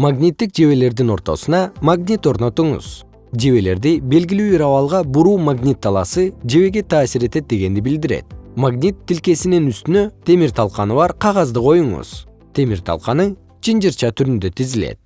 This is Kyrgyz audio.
магниттик жебелердин ортосуна магнит орнотуңуз. Жебелерди белгилүү бир абалга буруу магнит талаасы жебеге таасир этет дегенди билдирет. Магнит тилкесинин үстүнө темир талканы бар кагазды коюңуз. Темир талканы чынжырча түрүндө тизилет.